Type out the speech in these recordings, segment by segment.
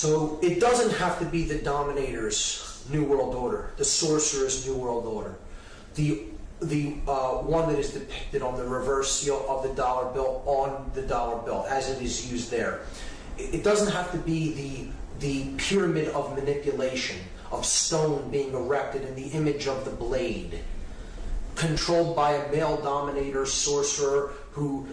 So it doesn't have to be the Dominator's New World Order, the Sorcerer's New World Order, the the uh, one that is depicted on the reverse seal of the dollar bill on the dollar bill as it is used there. It doesn't have to be the the pyramid of manipulation of stone being erected in the image of the blade, controlled by a male dominator sorcerer who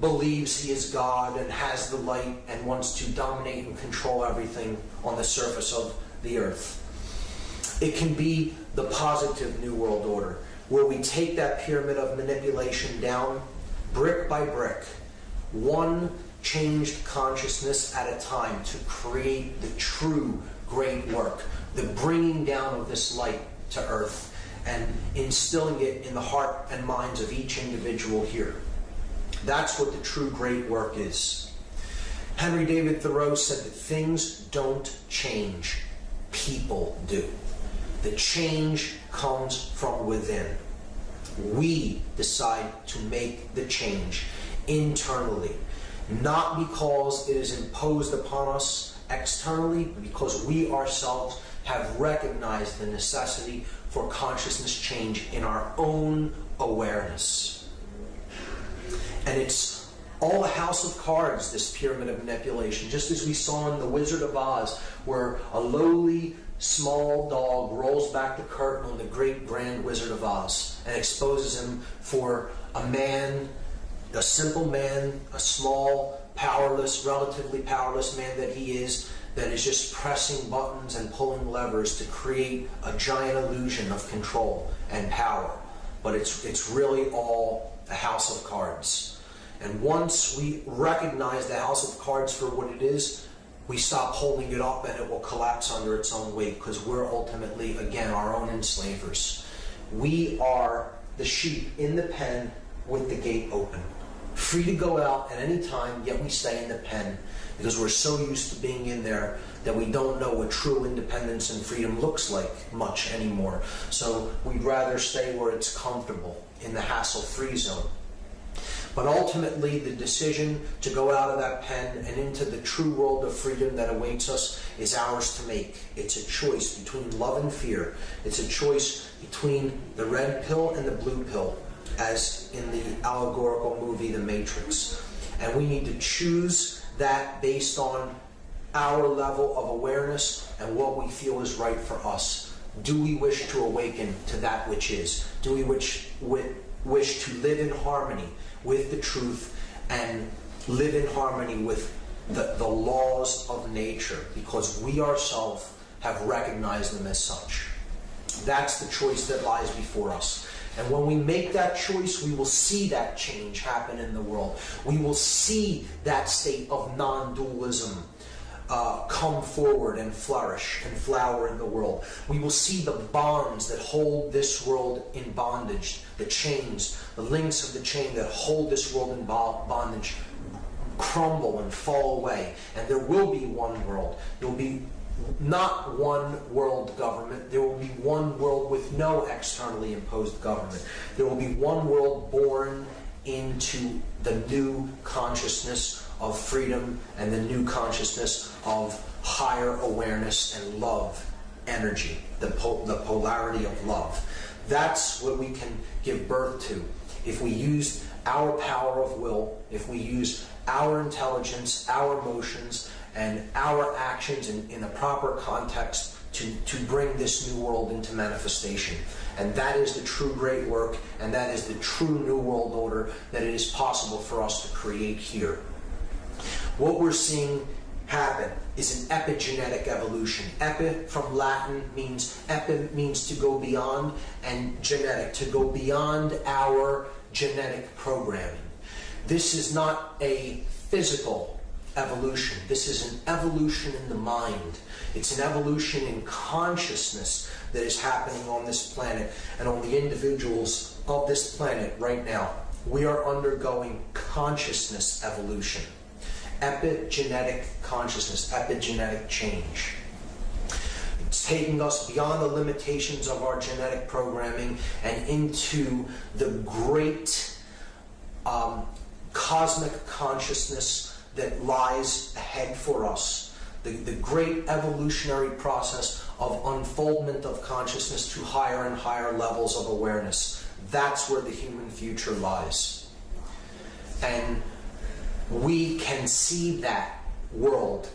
believes he is God and has the light and wants to dominate and control everything on the surface of the earth. It can be the positive New World Order, where we take that pyramid of manipulation down brick by brick, one changed consciousness at a time to create the true great work, the bringing down of this light to earth and instilling it in the heart and minds of each individual here. That's what the true great work is. Henry David Thoreau said that things don't change, people do. The change comes from within. We decide to make the change internally, not because it is imposed upon us externally, but because we ourselves have recognized the necessity for consciousness change in our own awareness. It's all a house of cards, this pyramid of manipulation, just as we saw in The Wizard of Oz, where a lowly small dog rolls back the curtain on the great grand Wizard of Oz and exposes him for a man, a simple man, a small, powerless, relatively powerless man that he is, that is just pressing buttons and pulling levers to create a giant illusion of control and power. But it's, it's really all a house of cards. And once we recognize the house of cards for what it is, we stop holding it up and it will collapse under its own weight because we're ultimately, again, our own enslavers. We are the sheep in the pen with the gate open, free to go out at any time, yet we stay in the pen because we're so used to being in there that we don't know what true independence and freedom looks like much anymore. So we'd rather stay where it's comfortable in the hassle free zone. But ultimately, the decision to go out of that pen and into the true world of freedom that awaits us is ours to make. It's a choice between love and fear. It's a choice between the red pill and the blue pill, as in the allegorical movie The Matrix. And we need to choose that based on our level of awareness and what we feel is right for us. Do we wish to awaken to that which is? Do we wish, wish to live in harmony with the truth and live in harmony with the, the laws of nature because we ourselves have recognized them as such? That's the choice that lies before us. And when we make that choice, we will see that change happen in the world. We will see that state of non dualism uh, come forward and flourish and flower in the world. We will see the bonds that hold this world in bondage, the chains, the links of the chain that hold this world in bondage crumble and fall away. And there will be one world. There will be not one world government. There will be one world with no externally imposed government. There will be one world born into the new consciousness of freedom and the new consciousness of higher awareness and love energy, the, po the polarity of love. That's what we can give birth to if we use our power of will, if we use our intelligence, our emotions, and our actions in, in the proper context to, to bring this new world into manifestation. And that is the true great work, and that is the true new world order that it is possible for us to create here. What we're seeing happen is an epigenetic evolution. Epi from Latin means epi means to go beyond, and genetic, to go beyond our genetic programming. This is not a physical evolution. This is an evolution in the mind. It's an evolution in consciousness that is happening on this planet and on the individuals of this planet right now. We are undergoing consciousness evolution, epigenetic consciousness, epigenetic change. It's taking us beyond the limitations of our genetic programming and into the great um, cosmic consciousness that lies ahead for us, the, the great evolutionary process of unfoldment of consciousness to higher and higher levels of awareness. That's where the human future lies. And we can see that world,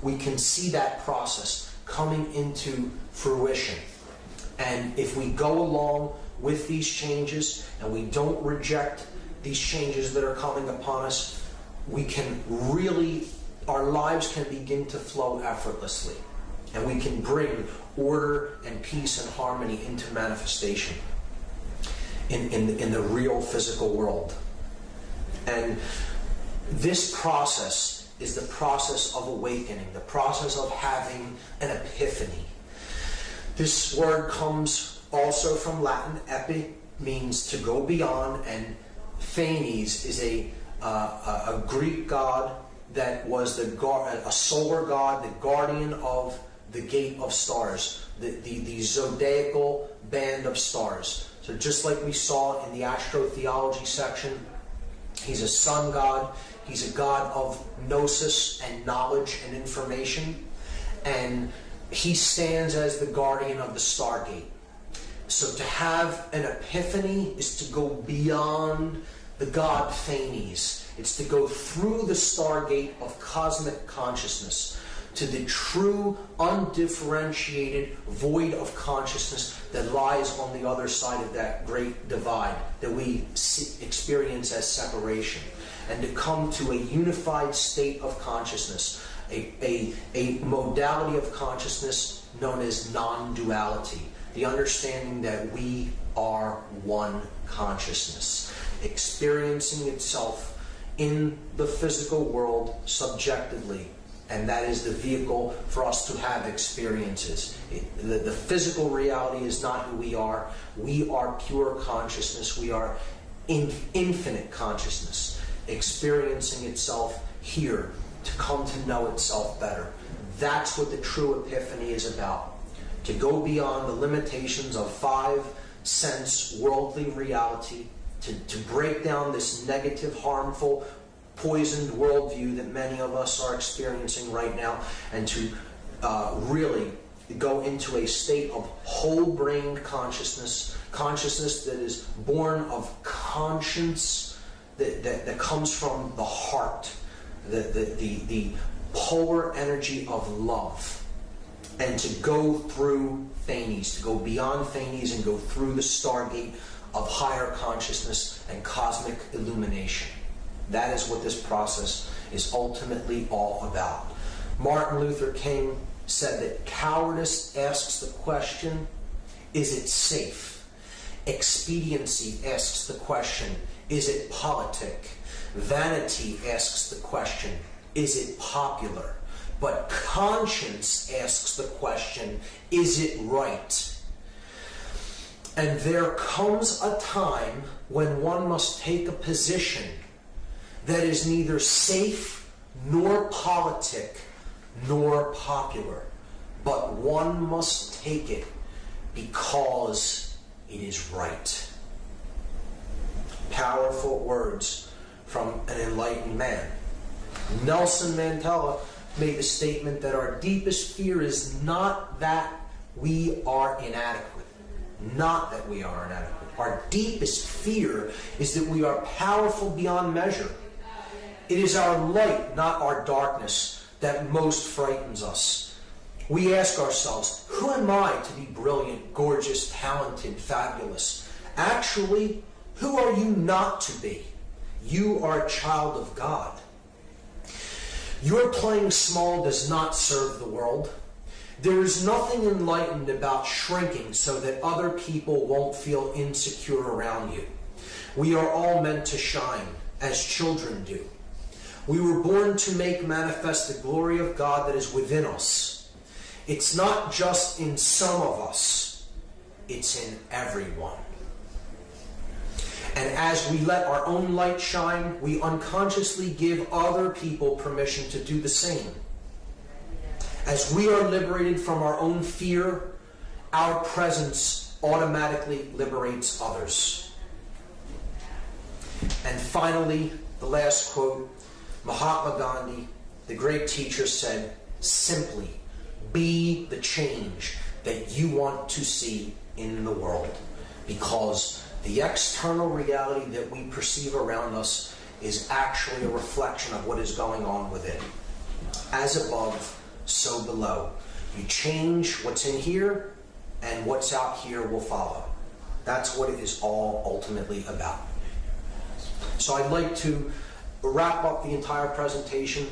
we can see that process coming into fruition. And if we go along with these changes and we don't reject these changes that are coming upon us, we can really, our lives can begin to flow effortlessly. And we can bring order and peace and harmony into manifestation in, in, in the real physical world. And this process is the process of awakening, the process of having an epiphany. This word comes also from Latin. Epi means to go beyond, and Phanes is a, uh, a Greek god that was the a solar god, the guardian of the gate of stars, the, the, the zodiacal band of stars. So just like we saw in the astrotheology section, he's a sun god. He's a god of gnosis and knowledge and information. And he stands as the guardian of the stargate. So to have an epiphany is to go beyond the god Phanes. It's to go through the stargate of cosmic consciousness to the true, undifferentiated void of consciousness that lies on the other side of that great divide that we experience as separation, and to come to a unified state of consciousness, a, a, a modality of consciousness known as non duality, the understanding that we are one consciousness, experiencing itself in the physical world subjectively and that is the vehicle for us to have experiences. the, the, physical reality is not who we are. We are pure consciousness. We are in, infinite consciousness, experiencing itself here to come to know itself better. That's what the true epiphany is about. To go beyond the limitations of five sense worldly reality, to, to break down this negative, harmful, poisoned worldview that many of us are experiencing right now and to uh, really go into a state of whole brain consciousness, consciousness that is born of conscience that, that, that comes from the heart, the, the, the, the polar energy of love. And to go through Phanes, to go beyond Phanes and go through the stargate of higher consciousness and cosmic illumination. That is what this process is ultimately all about. Martin Luther King said that cowardice asks the question, is it safe? Expediency asks the question, is it politic? Vanity asks the question, is it popular? But conscience asks the question, is it right? And there comes a time when one must take a position that is neither safe nor politic nor popular, but one must take it because it is right. Powerful words from an enlightened man. Nelson Mandela made the statement that our deepest fear is not that we are inadequate, not that we are inadequate. Our deepest fear is that we are powerful beyond measure it is our light, not our darkness, that most frightens us. We ask ourselves, who am I to be brilliant, gorgeous, talented, fabulous? Actually, who are you not to be? You are a child of God. Your playing small does not serve the world. There is nothing enlightened about shrinking so that other people won't feel insecure around you. We are all meant to shine, as children do. We were born to make manifest the glory of God that is within us. It's not just in some of us, it's in everyone. And as we let our own light shine, we unconsciously give other people permission to do the same. As we are liberated from our own fear, our presence automatically liberates others. And finally, the last quote Mahatma Gandhi, the great teacher, said, simply be the change that you want to see in the world. Because the external reality that we perceive around us is actually a reflection of what is going on within. As above, so below. You change what's in here, and what's out here will follow. That's what it is all ultimately about. So I'd like to wrap up the entire presentation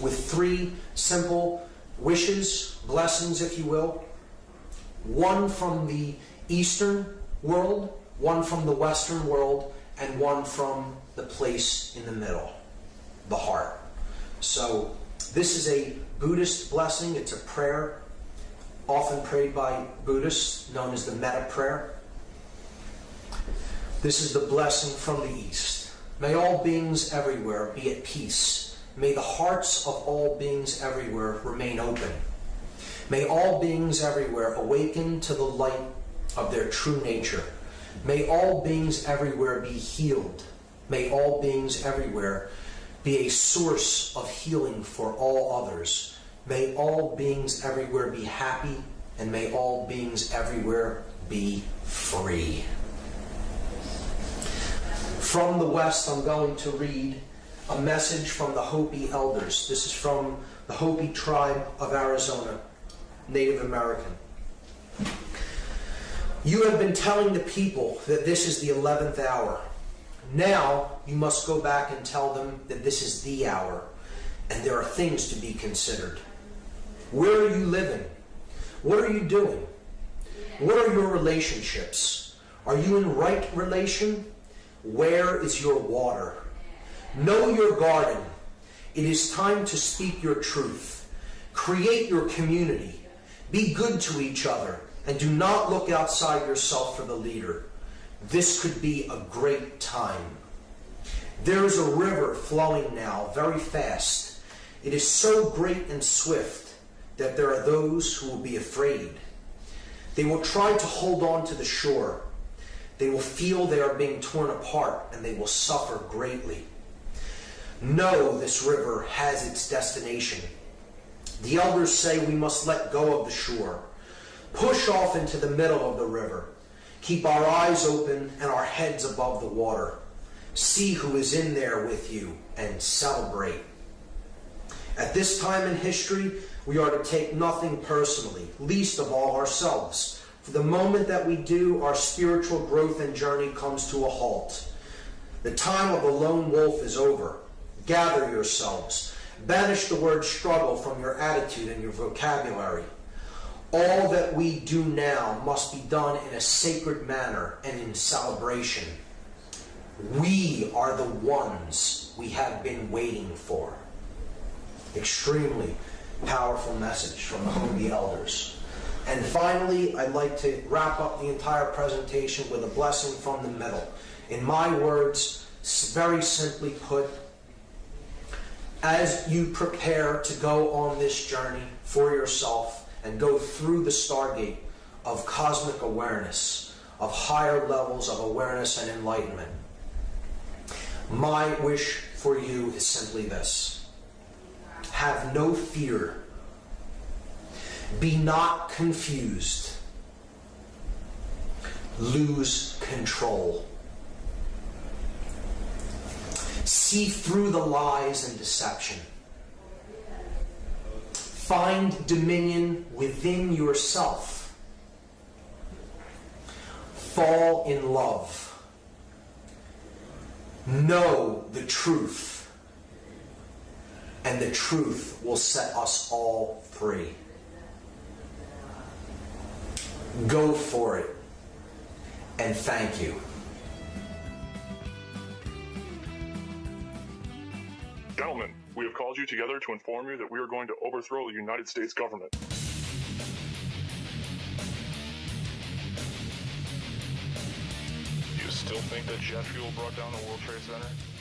with three simple wishes, blessings, if you will. One from the Eastern world, one from the Western world, and one from the place in the middle, the heart. So this is a Buddhist blessing. It's a prayer often prayed by Buddhists, known as the metta prayer. This is the blessing from the East. May all beings everywhere be at peace. May the hearts of all beings everywhere remain open. May all beings everywhere awaken to the light of their true nature. May all beings everywhere be healed. May all beings everywhere be a source of healing for all others. May all beings everywhere be happy, and may all beings everywhere be free. From the West, I'm going to read a message from the Hopi elders. This is from the Hopi tribe of Arizona, Native American. You have been telling the people that this is the 11th hour. Now you must go back and tell them that this is the hour, and there are things to be considered. Where are you living? What are you doing? What are your relationships? Are you in right relation? Where is your water? Know your garden. It is time to speak your truth. Create your community. Be good to each other and do not look outside yourself for the leader. This could be a great time. There is a river flowing now very fast. It is so great and swift that there are those who will be afraid. They will try to hold on to the shore. They will feel they are being torn apart and they will suffer greatly. Know this river has its destination. The elders say we must let go of the shore, push off into the middle of the river, keep our eyes open and our heads above the water. See who is in there with you and celebrate. At this time in history, we are to take nothing personally, least of all ourselves. For the moment that we do, our spiritual growth and journey comes to a halt. The time of the lone wolf is over. Gather yourselves. Banish the word struggle from your attitude and your vocabulary. All that we do now must be done in a sacred manner and in celebration. We are the ones we have been waiting for. Extremely powerful message from the Hopi elders. And finally, I'd like to wrap up the entire presentation with a blessing from the middle. In my words, very simply put, as you prepare to go on this journey for yourself and go through the stargate of cosmic awareness, of higher levels of awareness and enlightenment, my wish for you is simply this. Have no fear. Be not confused. Lose control. See through the lies and deception. Find dominion within yourself. Fall in love. Know the truth. And the truth will set us all free. Go for it. And thank you. Gentlemen, we have called you together to inform you that we are going to overthrow the United States government. You still think that jet fuel brought down the World Trade Center?